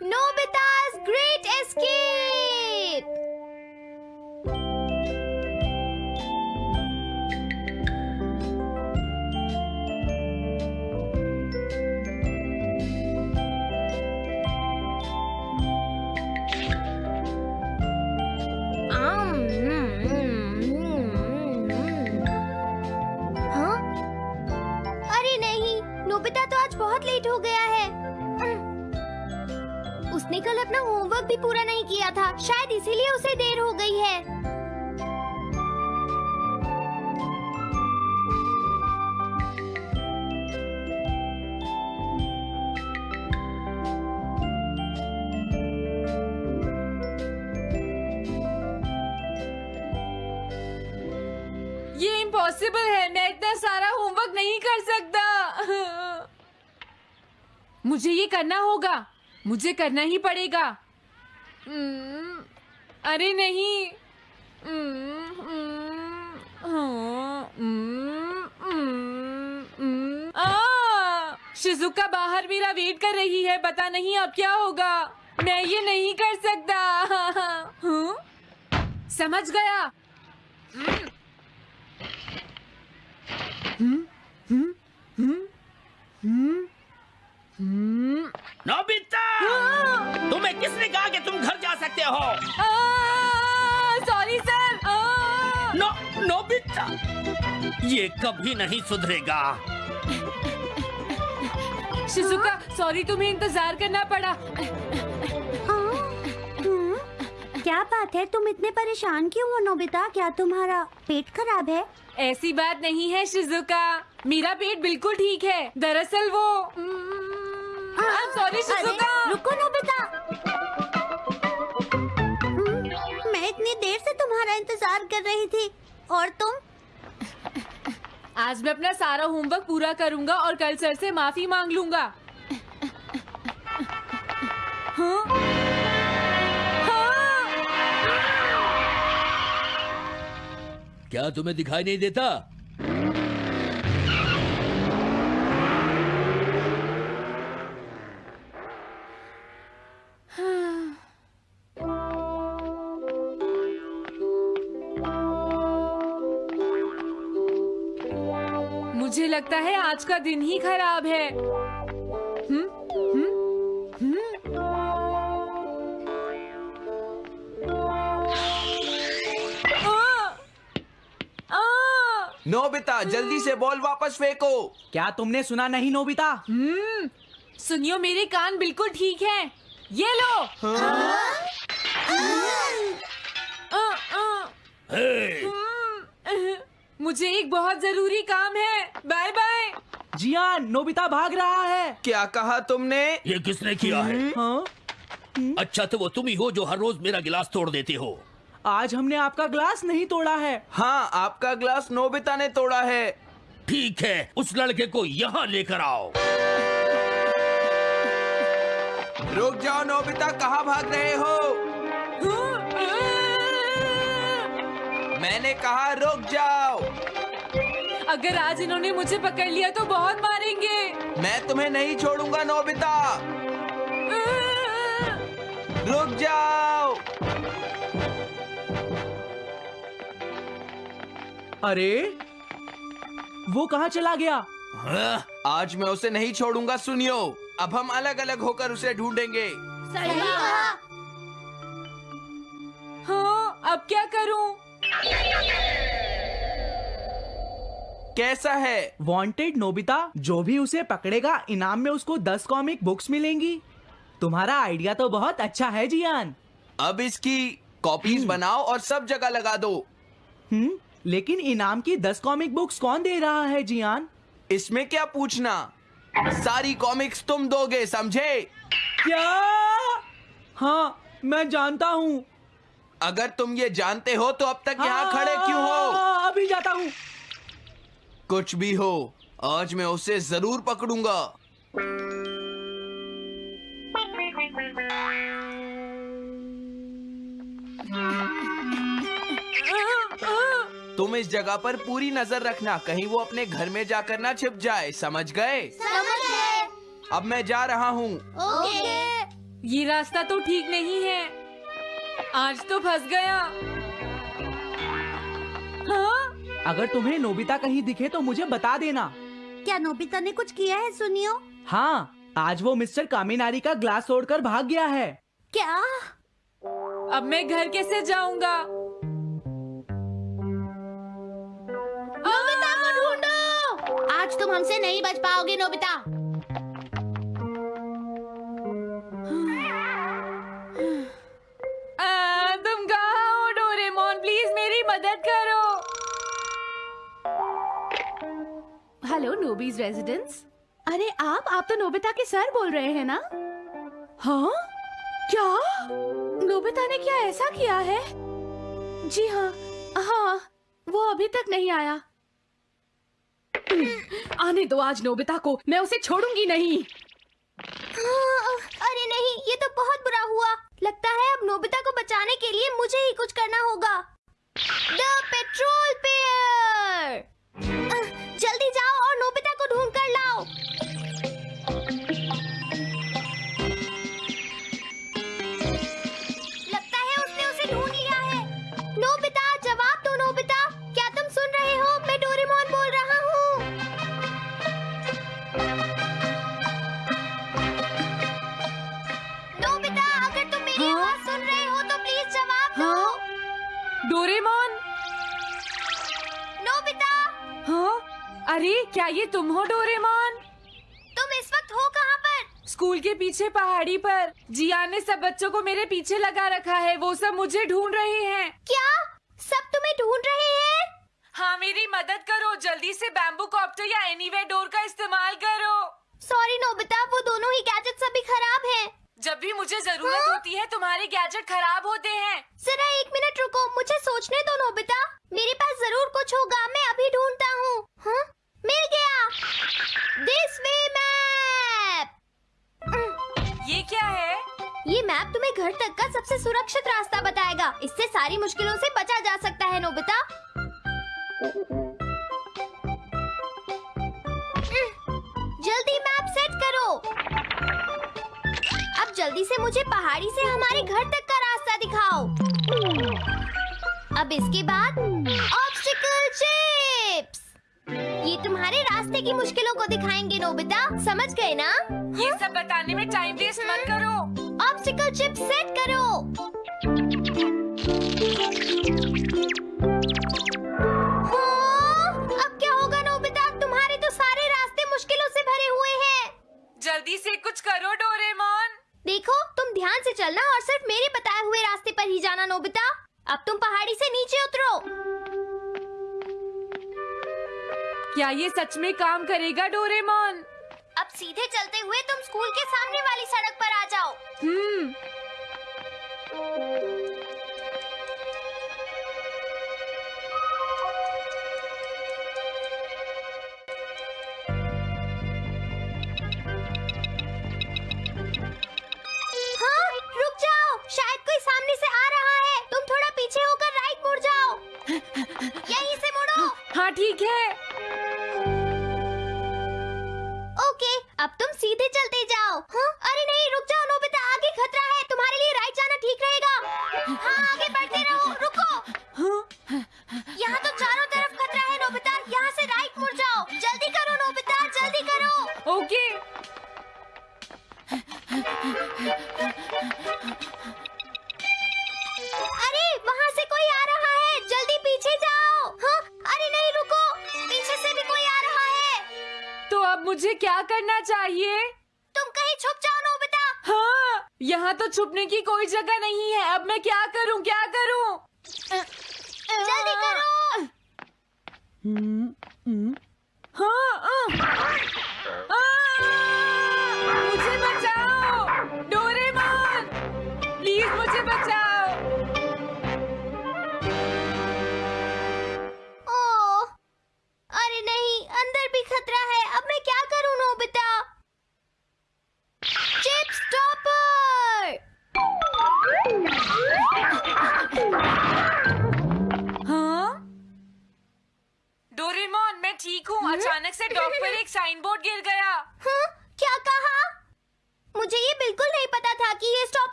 Nobita's Great Escape! उसने कल अपना होमवर्क भी पूरा नहीं किया था। शायद इसीलिए उसे देर हो गई है। ये इम्पॉसिबल है। मैं इतना सारा होमवर्क नहीं कर सकता। मुझे ये करना होगा। मुझे करना ही पड़ेगा हम्म, अरे नहीं हम्म, हम्म, हाँ, हम्म, हम्म, हम्म! शिजुका बाहर मेरा वेट कर रही है पता नहीं अब क्या होगा मैं ये नहीं कर सकता हाँ? समझ गया ये कभी नहीं सुधरेगा। शिजुका सॉरी तुम्हें इंतज़ार करना पड़ा। क्या बात है? तुम इतने परेशान क्यों हो नोबिता? क्या तुम्हारा पेट खराब है? ऐसी बात नहीं है शिजुका। मेरा पेट बिल्कुल ठीक है। दरअसल वो सॉरी शिजुका अरे, रुको नोबिता। मैं इतनी देर से तुम्हारा इंतज़ार कर रही थी और तुम आज मैं अपना सारा होमवर्क पूरा करूँगा और कल सर से माफ़ी मांग लूँगा हाँ? हाँ? क्या तुम्हें दिखाई नहीं देता लगता है आज का दिन ही खराब है? हम्म? आ! आ! नोबिता जल्दी से बॉल वापस फेंको क्या तुमने सुना नहीं नोबिता हम्म, सुनियो मेरे कान बिल्कुल ठीक हैं। ये लो आ, आ, हे, हम्म, मुझे एक बहुत ज़रूरी काम है। Bye bye. जियान नोबिता भाग रहा है। क्या कहा तुमने? ये किसने किया है? हाँ? अच्छा तो वो तुम ही हो जो हर रोज मेरा गिलास तोड़ देते हो। आज हमने आपका ग्लास नहीं तोड़ा है। हाँ आपका ग्लास नोबिता ने तोड़ा है। ठीक है उस लड़के को यहाँ लेकर आओ। रुक जाओ नोबिता कहाँ भाग रहे हो। मैंने कहा रुक जाओ। अगर आज इन्होंने मुझे पकड़ लिया तो बहुत मारेंगे। मैं तुम्हें नहीं छोड़ूँगा नोबिता। रुक जाओ। अरे वो कहाँ चला गया? हाँ, आज मैं उसे नहीं छोड़ूँगा सुनियो। अब हम अलग अलग होकर उसे ढूंढेंगे। सही कहा। हाँ अब क्या करूँ? कैसा है? वांटेड नोबिता जो भी उसे पकड़ेगा इनाम में उसको दस कॉमिक बुक्स मिलेंगी। तुम्हारा आइडिया तो बहुत अच्छा है जियान। अब इसकी कॉपीज बनाओ और सब जगह लगा दो। हम्म लेकिन इनाम की दस कॉमिक बुक्स कौन दे रहा है जियान? इसमें क्या पूछना? सारी कॉमिक्स तुम दोगे समझे? क्या? हाँ मैं जानता हूँ। अगर तुम ये जानते हो तो अब तक यहाँ खड़े क्यों हो हाँ, अभी जाता हूँ। कुछ भी हो आज मैं उसे ज़रूर पकड़ूँगा। तुम इस जगह पर पूरी नज़र रखना कहीं वो अपने घर में जाकर ना छिप जाए समझ गए? समझ गए। अब मैं जा रहा हूँ। ये रास्ता तो ठीक नहीं है। आज तो फंस गया। अगर तुम्हें नोबिता कहीं दिखे तो मुझे बता देना। क्या नोबिता ने कुछ किया है सुनियो? हाँ आज वो मिस्टर कामिनारी का ग्लास तोड़कर भाग गया है। क्या? अब मैं घर कैसे जाऊँगा? नोबिता को ढूंढो! आज तुम हमसे नहीं बच पाओगे नोबिता। हेलो नोबीज रेजिडेंस अरे आप आप तो नोबिता के सर बोल रहे हैं ना? हाँ? क्या? नोबिता ने क्या ऐसा किया है? जी हाँ हाँ वो अभी तक नहीं आया। आने दो आज नोबिता को मैं उसे छोड़ूँगी नहीं। हाँ, अरे नहीं ये तो बहुत बुरा हुआ। लगता है अब नोबिता को बचाने के लिए मुझे ही कुछ करना होगा। द पेट्रोल पेयर अरे क्या ये तुम हो डोरेमोन? तुम इस वक्त हो कहाँ पर? स्कूल के पीछे पहाड़ी पर। जिया ने सब बच्चों को मेरे पीछे लगा रखा है वो सब मुझे ढूंढ रहे हैं। क्या? सब तुम्हें ढूंढ रहे हैं? हाँ मेरी मदद करो जल्दी से बैम्बू कॉप्टर या एनीवे डोर का इस्तेमाल करो। सॉरी नोबिता वो दोनों ही गैजेट सभी खराब हैं। जब भी मुझे ज़रूरत हाँ? होती है तुम्हारे गैजेट खराब होते हैं। जरा एक मिनट रुको मुझे सोचने दो नोबिता। मेरे पास ज़रूर कुछ होगा मैं अभी ढूंढता हूँ। हाँ? मिल गया। दिस वे मैप ये क्या है? ये मैप तुम्हें घर तक का सबसे सुरक्षित रास्ता बताएगा। इससे सारी मुश्किलों से बचा जा सकता है नोबिता। जल्दी मैप सेट करो। अब जल्दी से मुझे पहाड़ी से हमारे घर तक का रास्ता दिखाओ। अब इसके बाद चिप्स ये तुम्हारे रास्ते की मुश्किलों को दिखाएँगे नोबिता। समझ गए ना? ये सब बताने में टाइम वेस्ट मत करो। ऑब्स्टिकल चिप सेट करो। हाँ, अब क्या होगा नोबिता? तुम्हारे तो सारे रास्ते मुश्किलों से भरे हुए हैं। जल्दी से कुछ करो डोरेमोन। देखो तुम ध्यान से चलना और सिर्फ़ मेरे बताए हुए रास्ते पर ही जाना नोबिता। अब तुम पहाड़ी से नीचे उतरो। क्या ये सच में काम करेगा डोरेमोन? अब सीधे चलते हुए तुम स्कूल के सामने वाली सड़क पर आ जाओ। हम्म। हाँ रुक जाओ। शायद कोई सामने से आ रहा है। तुम थोड़ा पीछे होकर राइट मुड़ जाओ। यहीं से मुड़ो। हाँ ठीक है। सीधे चलते जाओ हाँ?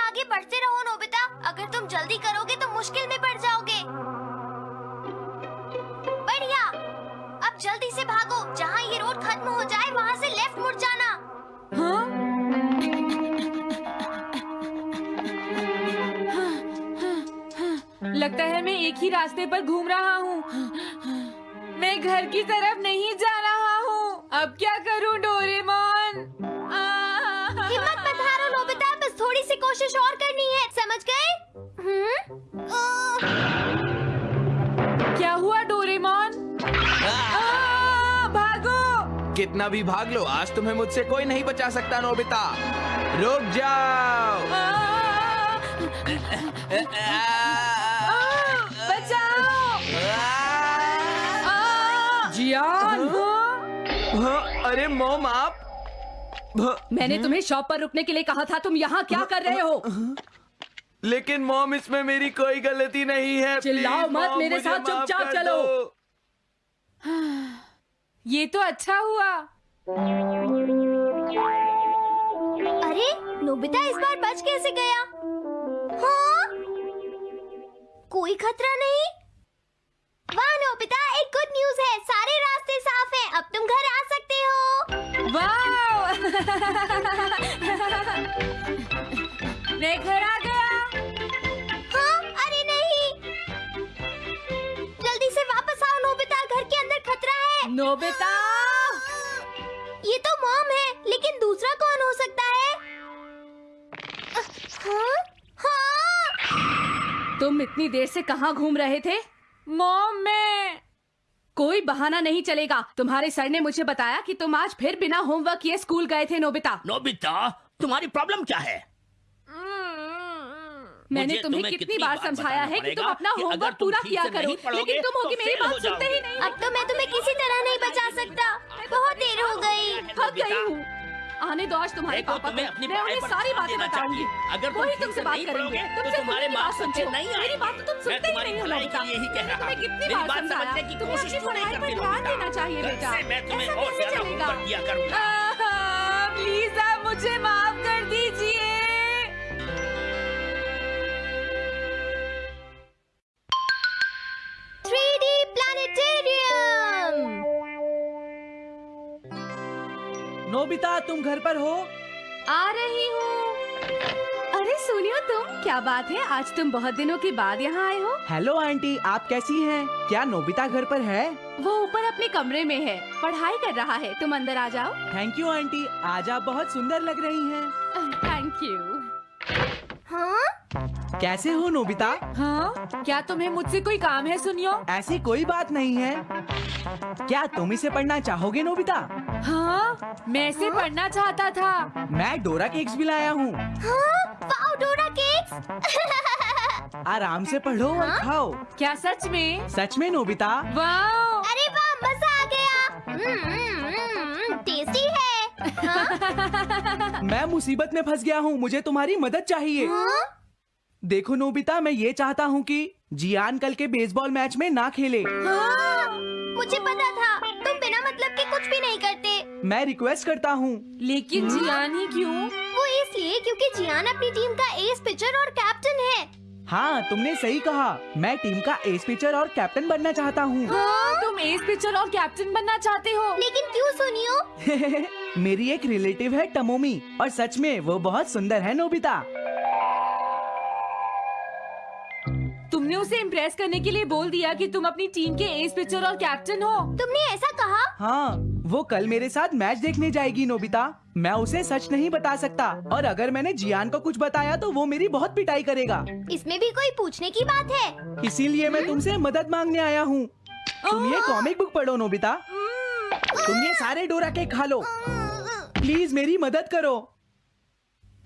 पढ़ते रहो, नोबिता। अगर तुम जल्दी करोगे तो मुश्किल में पड़ जाओगे। बढ़िया। अब जल्दी से भागो। जहाँ ये रोड खत्म हो जाए, वहाँ से लेफ़्ट मुड़ जाना। हाँ? लगता है मैं एक ही रास्ते पर घूम रहा हूँ। मैं घर की तरफ़ नहीं जा रहा हूँ। अब क्या करूँ, डोरेमोन? कोशिश और करनी है समझ गए? हम्म? क्या हुआ डोरेमोन? भागो। कितना भी भाग लो आज तुम्हें मुझसे कोई नहीं बचा सकता नोबिता। रुक जाओ। आ, आ, बचाओ। आ, जियान। हाँ, अरे मोम आप मैंने तुम्हें शॉप पर रुकने के लिए कहा था तुम यहाँ क्या कर रहे हो? लेकिन मॉम इसमें मेरी कोई गलती नहीं है। चिल्लाओ मत, मेरे साथ चुपचाप चलो। ये तो अच्छा हुआ। अरे नोबिता इस बार बच कैसे गया? हाँ? कोई खतरा नहीं? वाह नोबिता! मैं घर आ गया। हाँ अरे नहीं। जल्दी से वापस आओ नोबिता। घर के अंदर खतरा है। नोबिता! ये तो मॉम है लेकिन दूसरा कौन हो सकता है? हाँ? हाँ? तुम इतनी देर से कहाँ घूम रहे थे? मॉम मैं। कोई बहाना नहीं चलेगा। तुम्हारे सर ने मुझे बताया कि तुम आज फिर बिना होमवर्क किए स्कूल गए थे नोबिता। नोबिता तुम्हारी प्रॉब्लम क्या है? मैंने तुम्हें तुम्हें कितनी बार समझाया है कि तुम अपना कि होमवर्क पूरा किया करो लेकिन तुम होगी तो मेरी बात सुनते ही नहीं। अब तो मैं तुम्हें किसी तरह नहीं बचा सकता। बहुत देर हो गई। थक गई हूँ। आने दो आज तुम्हारे पापा को मैं उन्हें सारी बातें बताऊँगी अगर तुम वही तुमसे बात नहीं करेंगे। तो तुमसे तुम्हारे तुम्हारी बात सुनते हो। नहीं मेरी बात तो तुम सुनते ही नहीं हो के मैंने रहा तुम्हें कितनी बार समझाया समझने की तुम्हें कोशिश अपनी पढ़ाई पर ध्यान देना चाहिए बेटा। मैं तुम्हें ऐसा और कैसे चलेगा? मुझे माफ़ कर दीजिए। Three D planetarium. नोबिता तुम घर पर हो? आ रही हूँ। अरे सुनियो तुम क्या बात है? आज तुम बहुत दिनों के बाद यहाँ आए हो। हेलो आंटी आप कैसी हैं? क्या नोबिता घर पर है? वो ऊपर अपने कमरे में है। पढ़ाई कर रहा है। तुम अंदर आ जाओ। Thank you aunty. आज आप बहुत सुंदर लग रही हैं। थैंक यू हाँ? कैसे हो नोबिता? हाँ? क्या तुम्हें मुझसे कोई काम है सुनियो? ऐसी कोई बात नहीं है। क्या तुम इसे पढ़ना चाहोगे नोबिता? हाँ मैं इसे हाँ? पढ़ना चाहता था। मैं डोरा केक्स भी लाया हूँ। हाँ? Dora cakes! आराम से पढ़ो हाँ? और खाओ। क्या सच में? सच में नोबिता? वाओ! अरे वाह मज़ा आ गया। हम्म, हम्म, टेस्टी है हाँ? मैं मुसीबत में फंस गया हूँ। मुझे तुम्हारी मदद चाहिए। हाँ? देखो नोबिता मैं ये चाहता हूँ कि जियान कल के बेसबॉल मैच में ना खेले। हाँ, मुझे पता था। तुम बिना मतलब के कुछ भी नहीं करते। मैं रिक्वेस्ट करता हूँ। लेकिन जियान ही क्यों? वो इसलिए क्योंकि जियान अपनी टीम का एस पिचर और कैप्टन है। हाँ तुमने सही कहा। मैं टीम का एस पिचर और कैप्टन बनना चाहता हूँ। हाँ? तुम एस पिचर और कैप्टन बनना चाहते हो? लेकिन क्यों सुनियो? मेरी एक रिलेटिव है टमोमी और सच में वो बहुत सुंदर है नोबिता। तुमने उसे इम्प्रेस करने के लिए बोल दिया कि तुम अपनी टीम के एस पिचर और कैप्टन हो। तुमने ऐसा कहा? हाँ वो कल मेरे साथ मैच देखने जाएगी नोबिता। मैं उसे सच नहीं बता सकता। और अगर मैंने जियान को कुछ बताया तो वो मेरी बहुत पिटाई करेगा। इसमें भी कोई पूछने की बात है? इसीलिए मैं तुमसे मदद मांगने आया हूँ। तुम ये कॉमिक बुक पढ़ो नोबिता। तुम ये सारे डोरा के खा लो। प्लीज़ मेरी मदद करो।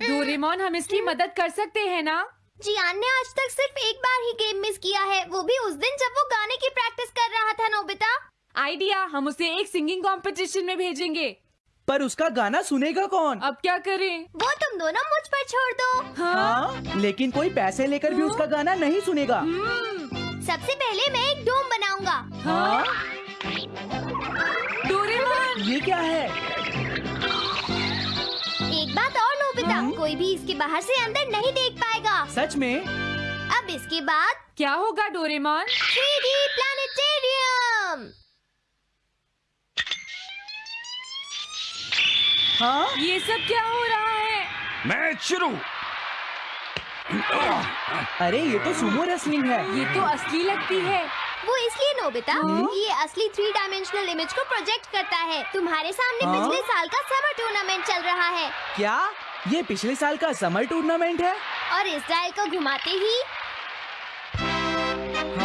डोरेमोन हम इसकी मदद कर सकते हैं ना? जियान ने आज तक सिर्फ़ एक बार ही गेम मिस किया है। वो भी उस दिन जब वो गाने की प्रैक्टिस कर रहा था नोबिता। आइडिया हम उसे एक सिंगिंग कंपटीशन में भेजेंगे। पर उसका गाना सुनेगा कौन? अब क्या करें? वो तुम दोनों मुझ पर छोड़ दो। हाँ? हाँ लेकिन कोई पैसे लेकर भी उसका गाना नहीं सुनेगा। हम्म, सबसे पहले मैं एक डोम बनाऊँगा। हाँ? डोरेमोन! ये क्या है? एक बात और नोबिता। अब कोई भी इसके बाहर से अंदर नहीं देख पाएगा। सच में? अब इसके बाद क्या होगा डोरेमोन? 3D planetarium! हाँ? ये सब क्या हो रहा है? मैच शुरू। अरे ये तो सुमो रेसलिंग है। ये तो असली लगती है। वो इसलिए नोबिता ये असली थ्री डायमेंशनल इमेज को प्रोजेक्ट करता है। तुम्हारे सामने हाँ? पिछले साल का समर टूर्नामेंट चल रहा है। क्या? ये पिछले साल का समर टूर्नामेंट है? और इस डायल को घुमाते ही।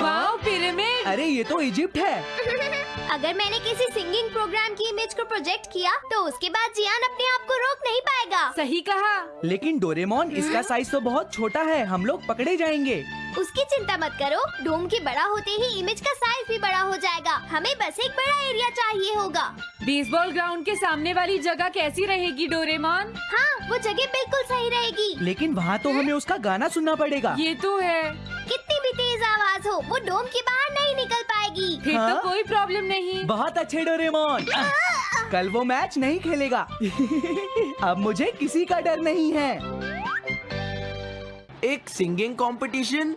Wow pyramid. अरे ये तो इजिप्ट है। अगर मैंने किसी सिंगिंग प्रोग्राम की इमेज को प्रोजेक्ट किया तो उसके बाद जियान अपने आप को रोक नहीं पाएगा। सही कहा। लेकिन डोरेमोन इसका साइज़ तो बहुत छोटा है हम लोग पकड़े जाएँगे। उसकी चिंता मत करो डोम के बड़ा होते ही इमेज का साइज़ भी बड़ा हो जाएगा। हमें बस एक बड़ा एरिया चाहिए होगा। बेसबॉल ग्राउंड के सामने वाली जगह कैसी रहेगी डोरेमोन? हाँ वो जगह बिल्कुल सही रहेगी। लेकिन वहाँ तो हमें उसका गाना सुनना पड़ेगा। ये तो है। कितनी भी तेज आवाज़ हो वो डोम के बाहर नहीं निकल पाएगी फिर हाँ? तो कोई प्रॉब्लम नहीं। बहुत अच्छे डोरेमोन। कल वो मैच नहीं खेलेगा। अब मुझे किसी का डर नहीं है। एक सिंगिंग कंपटीशन?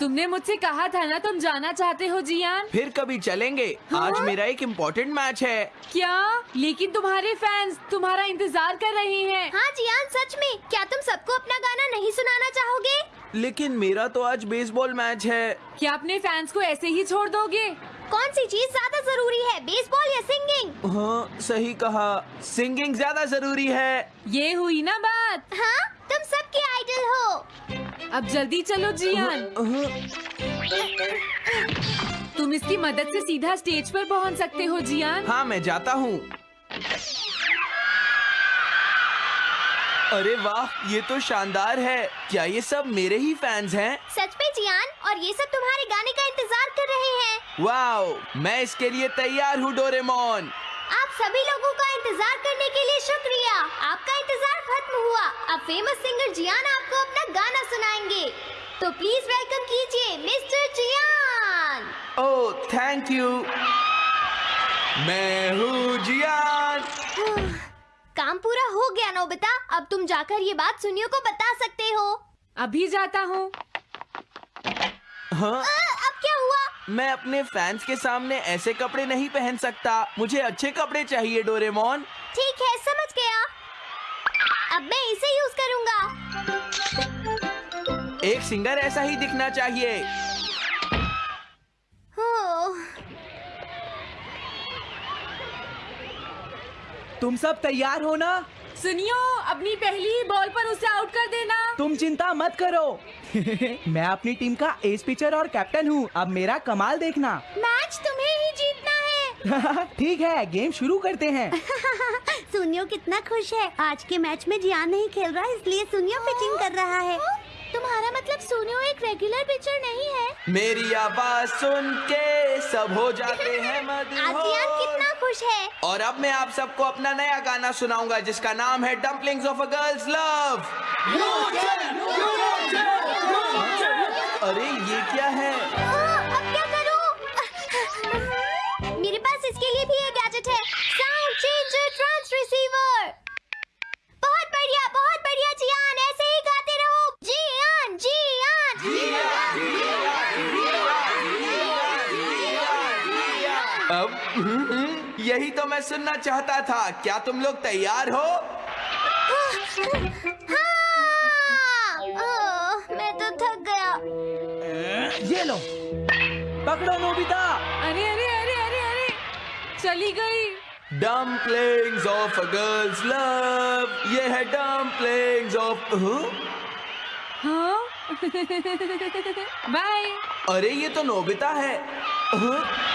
तुमने मुझसे कहा था ना तुम जाना चाहते हो जियान? फिर कभी चलेंगे। आज मेरा एक इम्पोर्टेंट मैच है। क्या? लेकिन तुम्हारे फैंस तुम्हारा इंतज़ार कर रहे हैं। हाँ जियान सच में। क्या तुम सबको अपना गाना नहीं सुनाना चाहोगे? लेकिन मेरा तो आज बेसबॉल मैच है। क्या अपने फैंस को ऐसे ही छोड़ दोगे? कौन सी चीज़ ज़्यादा ज़रूरी है बेसबॉल या सिंगिंग हाँ सही कहा। सिंगिंग ज़्यादा ज़रूरी है। ये हुई ना बात। हाँ तुम सबके आइडल हो। अब जल्दी चलो जियान। तुम इसकी मदद से सीधा स्टेज पर पहुँच सकते हो जियान। हाँ मैं जाता हूँ। अरे वाह ये तो शानदार है। क्या ये सब मेरे ही फैंस हैं? सच में जियान और ये सब तुम्हारे गाने का इंतज़ार कर रहे हैं। वाओ मैं इसके लिए तैयार हूँ डोरेमोन। आप सभी लोगों का इंतज़ार करने के लिए शुक्रिया। आपका इंतज़ार खत्म हुआ। अब फ़ेमस सिंगर जियान आपको अपना गाना सुनाएँगे। तो प्लीज़ वेलकम कीजिए mister Gian. Oh thank you मैं हूँ जियान। काम पूरा हो गया नोबिता अब तुम जाकर ये बात सुनियो को बता सकते हो। अभी जाता हूँ। हाँ? अब क्या हुआ? मैं अपने फैंस के सामने ऐसे कपड़े नहीं पहन सकता। मुझे अच्छे कपड़े चाहिए डोरेमोन ठीक है समझ गया। अब मैं इसे यूज़ करूँगा। एक सिंगर ऐसा ही दिखना चाहिए। तुम सब तैयार हो ना? सुनियो अपनी पहली ही बॉल पर उसे आउट कर देना। तुम चिंता मत करो। मैं अपनी टीम का एस पिचर और कैप्टन हूँ। अब मेरा कमाल देखना। मैच तुम्हें ही जीतना है। ठीक है गेम शुरू करते हैं। सुनियो कितना खुश है। आज के मैच में जियान नहीं खेल रहा इसलिए सुनियो पिचिंग कर रहा है। तुम्हारा मतलब सुनियो एक रेगुलर पिचर नहीं है। मेरी आवाज़ सुन के सब हो जाते हैं मदहोश खुश है। और अब मैं आप सबको अपना नया गाना सुनाऊँगा जिसका नाम है dumplings of a girl's love अरे ये क्या है? हाँ, अब क्या करूँ? मेरे पास इसके लिए भी एक गैजेट है। साउंड चेंजर ट्रांस रिसीवर बहुत बढ़िया बहुत बढ़िया जियान। ऐसे ही गाते रहो। जियान जियान अब यही तो मैं सुनना चाहता था। क्या तुम लोग तैयार हो? हाँ। मैं तो थक गया। ये लो। पकड़ो नोबिता। अरे अरे अरे अरे अरे। चली गई। Dumplings of a girl's love ये है डम्पलिंग्स ऑफ़ हाँ। बाय अरे ये तो नोबिता है। हाँ?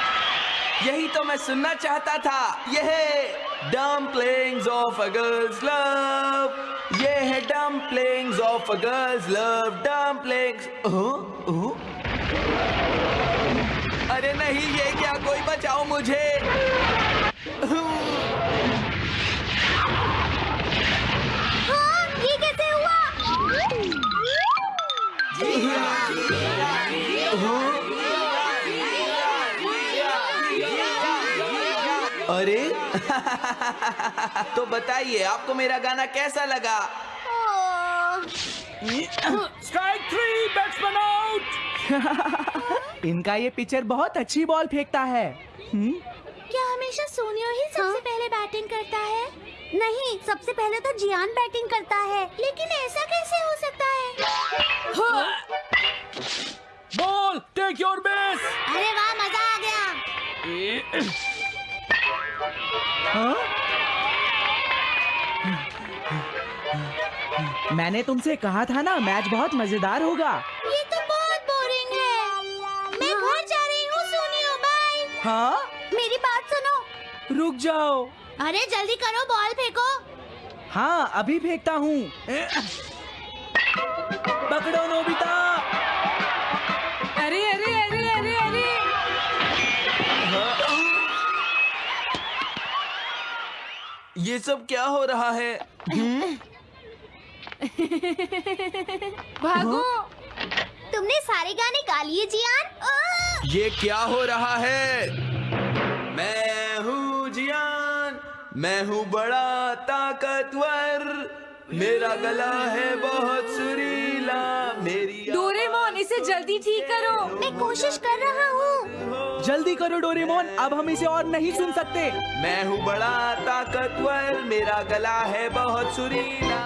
यही तो मैं सुनना चाहता था। ये है dumplings of a girl's love ये है dumplings of a girl's love dumplings अरे नहीं ये क्या कोई बचाओ मुझे? हाँ ये कैसे हुआ अरे। तो बताइए आपको मेरा गाना कैसा लगा? स्ट्राइक थ्री बैट्समैन आउट इनका ये पिचर बहुत अच्छी बॉल फेंकता है। हम्म? क्या हमेशा सोनियो ही सबसे पहले बैटिंग करता है? नहीं सबसे पहले तो जियान बैटिंग करता है। लेकिन ऐसा कैसे हो सकता है? बॉल टेक योर बेस अरे वाह मज़ा आ गया। हाँ? मैंने तुमसे कहा था ना मैच बहुत मज़ेदार होगा। ये तो बहुत बोरिंग है। मैं घर जा रही हूँ सोनियो बाय हाँ? मेरी बात सुनो। रुक जाओ। अरे जल्दी करो बॉल फेंको। हाँ अभी फेंकता हूँ। पकड़ो नोबिता। ये सब क्या हो रहा है? भागो। तुमने सारे गाने गा लिए जियान। ये क्या हो रहा है? मैं हूँ जियान मैं हूँ बड़ा ताकतवर। मेरा गला है बहुत सुरीला मेरी डोरेमोन इसे जल्दी ठीक करो। मैं कोशिश कर रहा हूँ। जल्दी करो, डोरेमोन। अब हम इसे और नहीं सुन सकते। मैं हूँ बड़ा ताकतवर, मेरा गला है बहुत सुरीला।